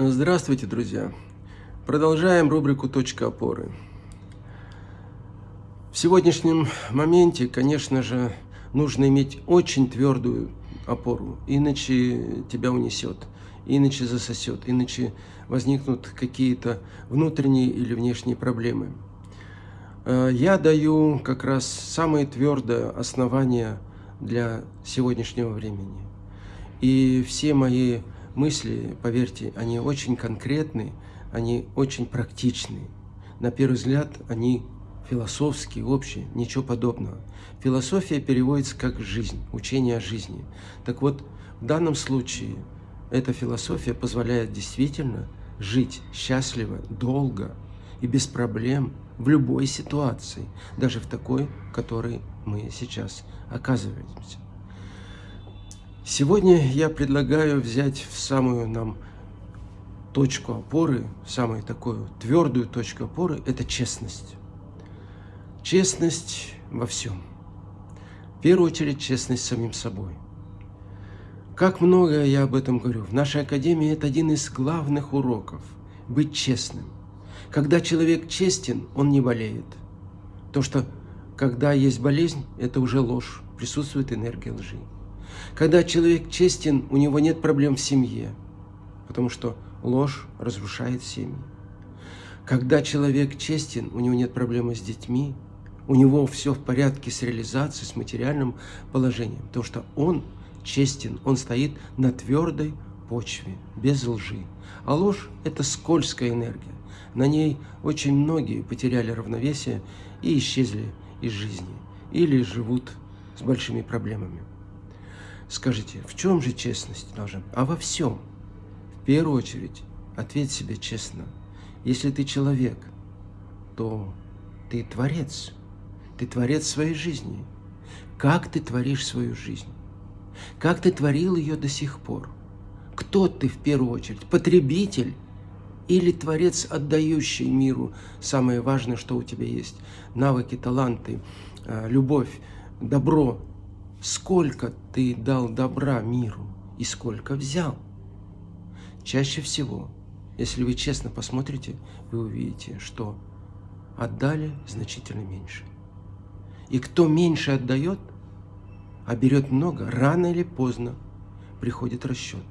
Здравствуйте, друзья! Продолжаем рубрику «Точка опоры». В сегодняшнем моменте, конечно же, нужно иметь очень твердую опору, иначе тебя унесет, иначе засосет, иначе возникнут какие-то внутренние или внешние проблемы. Э, я даю как раз самое твердое основание для сегодняшнего времени. И все мои мысли, поверьте, они очень конкретны, они очень практичны. На первый взгляд они философские, общие, ничего подобного. Философия переводится как жизнь, учение о жизни. Так вот, в данном случае эта философия позволяет действительно жить счастливо, долго и без проблем в любой ситуации, даже в такой, в которой мы сейчас оказываемся. Сегодня я предлагаю взять в самую нам точку опоры, самую такую твердую точку опоры – это честность. Честность во всем. В первую очередь, честность самим собой. Как много я об этом говорю. В нашей академии это один из главных уроков – быть честным. Когда человек честен, он не болеет. То, что когда есть болезнь, это уже ложь, присутствует энергия лжи. Когда человек честен, у него нет проблем в семье, потому что ложь разрушает семьи. Когда человек честен, у него нет проблемы с детьми, у него все в порядке с реализацией, с материальным положением, потому что он честен, он стоит на твердой почве, без лжи. А ложь – это скользкая энергия. На ней очень многие потеряли равновесие и исчезли из жизни, или живут с большими проблемами. Скажите, в чем же честность должна быть? А во всем. В первую очередь, ответь себе честно. Если ты человек, то ты творец. Ты творец своей жизни. Как ты творишь свою жизнь? Как ты творил ее до сих пор? Кто ты в первую очередь? Потребитель или творец, отдающий миру самое важное, что у тебя есть? Навыки, таланты, э, любовь, добро, сколько ты дал добра миру и сколько взял. Чаще всего, если вы честно посмотрите, вы увидите, что отдали значительно меньше. И кто меньше отдает, а берет много, рано или поздно приходит расчет.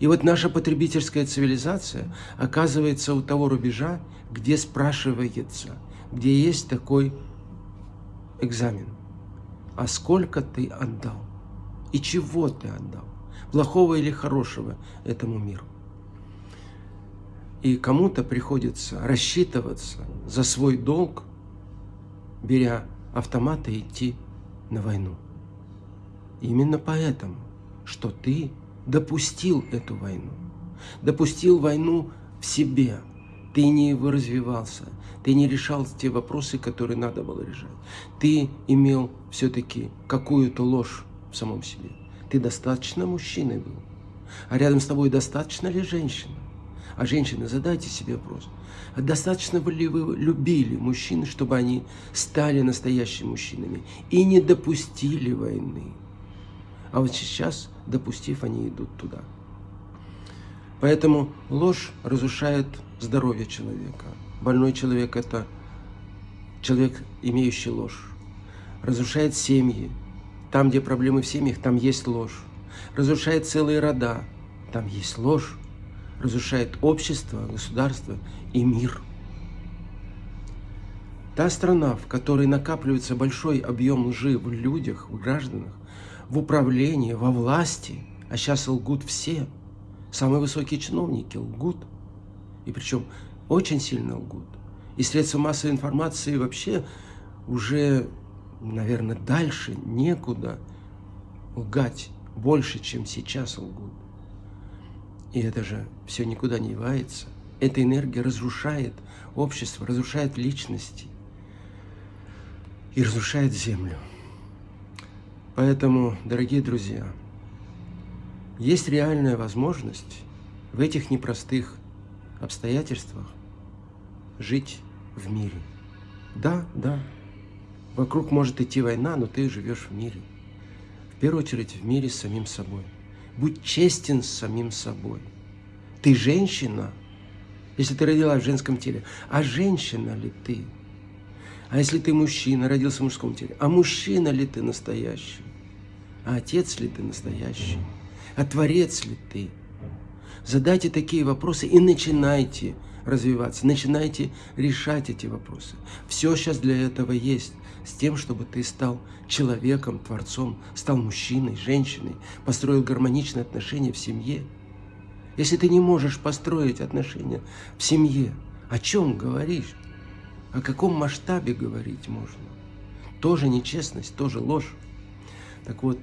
И вот наша потребительская цивилизация оказывается у того рубежа, где спрашивается, где есть такой экзамен а сколько ты отдал и чего ты отдал, плохого или хорошего этому миру. И кому-то приходится рассчитываться за свой долг, беря автомат и идти на войну. Именно поэтому, что ты допустил эту войну, допустил войну в себе, ты не развивался, ты не решал те вопросы, которые надо было решать. Ты имел все-таки какую-то ложь в самом себе. Ты достаточно мужчиной был. А рядом с тобой достаточно ли женщина? А женщины, задайте себе вопрос. А достаточно ли вы любили мужчин, чтобы они стали настоящими мужчинами и не допустили войны? А вот сейчас, допустив, они идут туда. Поэтому ложь разрушает здоровье человека. Больной человек – это человек, имеющий ложь. Разрушает семьи. Там, где проблемы в семьях, там есть ложь. Разрушает целые рода. Там есть ложь. Разрушает общество, государство и мир. Та страна, в которой накапливается большой объем лжи в людях, в гражданах, в управлении, во власти, а сейчас лгут все – Самые высокие чиновники лгут. И причем очень сильно лгут. И средства массовой информации вообще уже, наверное, дальше некуда лгать больше, чем сейчас лгут. И это же все никуда не девается. Эта энергия разрушает общество, разрушает личности и разрушает землю. Поэтому, дорогие друзья, есть реальная возможность в этих непростых обстоятельствах жить в мире. Да, да, вокруг может идти война, но ты живешь в мире. В первую очередь в мире с самим собой. Будь честен с самим собой. Ты женщина, если ты родилась в женском теле. А женщина ли ты? А если ты мужчина, родился в мужском теле? А мужчина ли ты настоящий? А отец ли ты настоящий? А творец ли ты? Задайте такие вопросы и начинайте развиваться, начинайте решать эти вопросы. Все сейчас для этого есть, с тем, чтобы ты стал человеком, творцом, стал мужчиной, женщиной, построил гармоничные отношения в семье. Если ты не можешь построить отношения в семье, о чем говоришь? О каком масштабе говорить можно? Тоже нечестность, тоже ложь. Так вот,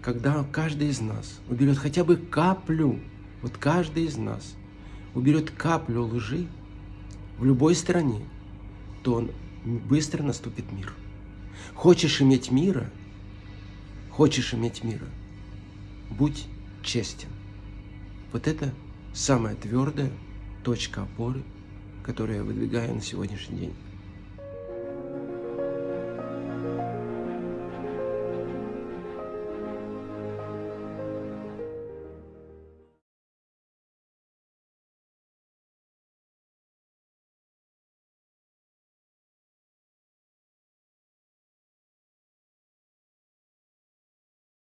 когда каждый из нас уберет хотя бы каплю, вот каждый из нас уберет каплю лжи в любой стране, то он быстро наступит мир. Хочешь иметь мира, хочешь иметь мира, будь честен. Вот это самая твердая точка опоры, которую я выдвигаю на сегодняшний день.